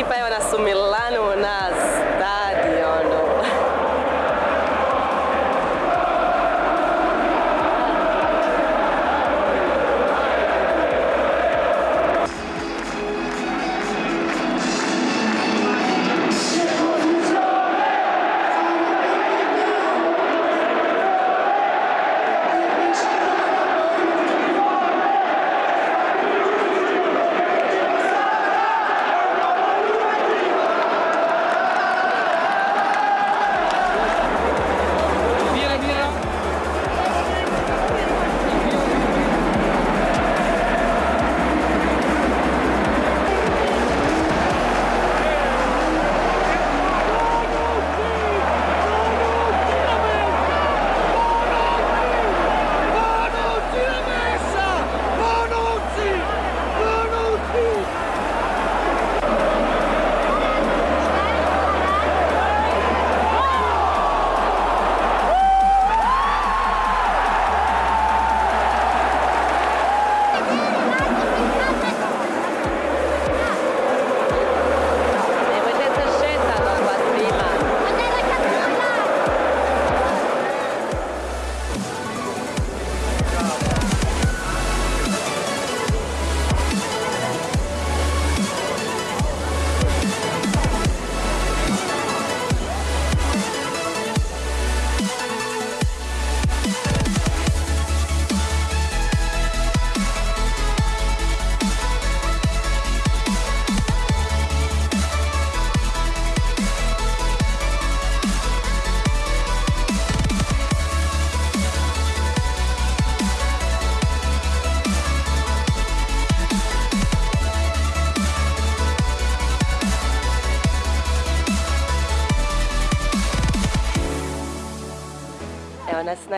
equipa para eu sumir lá no nas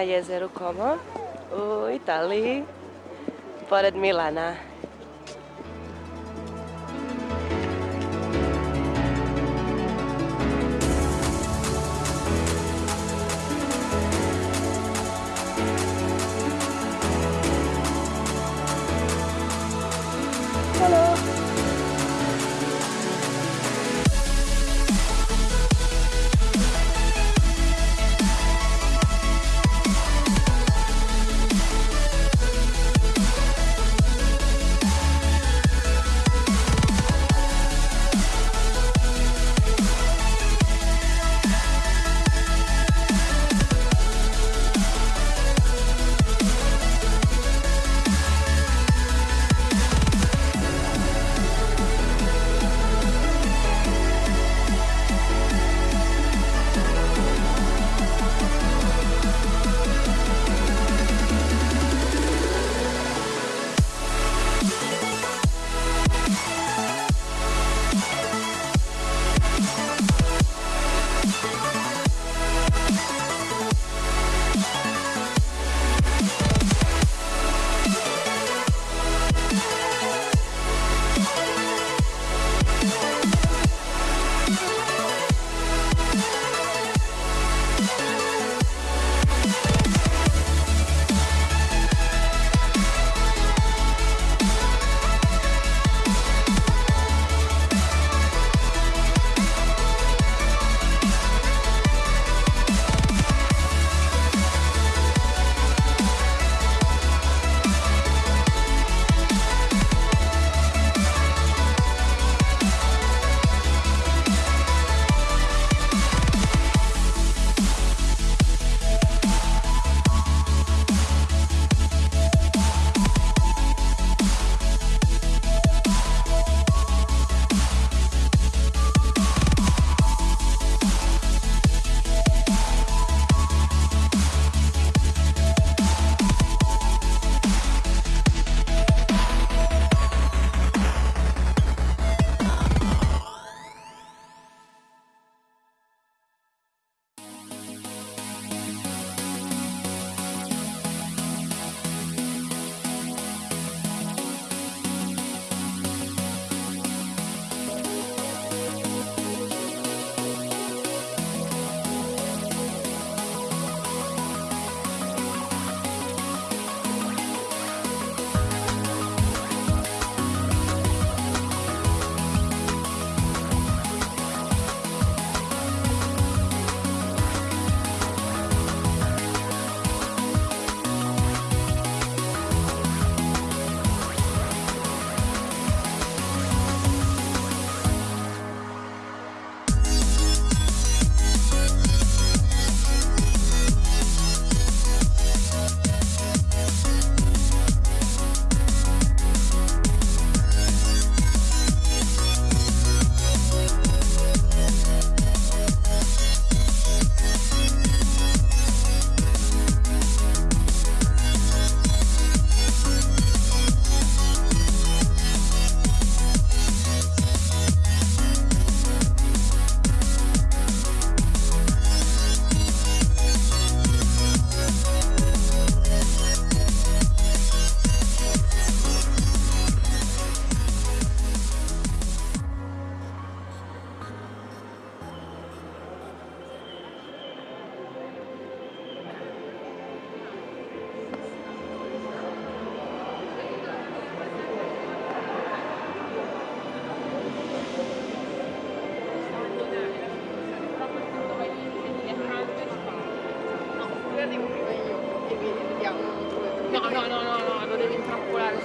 jezeru Como u Italiji, pored Milana.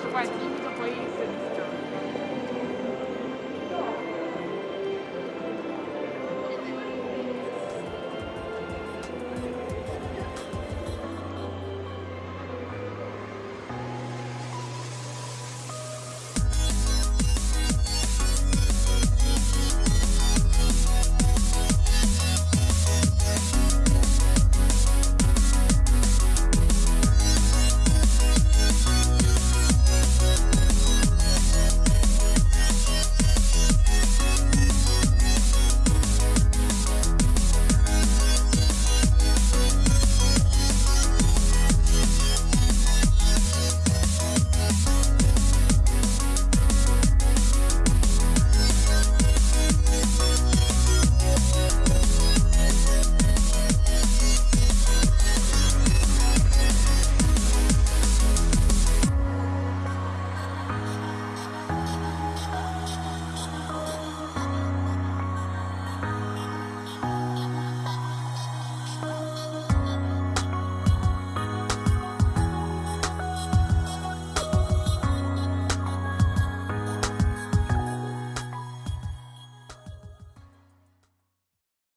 выступать, ну, типа, кто поедет.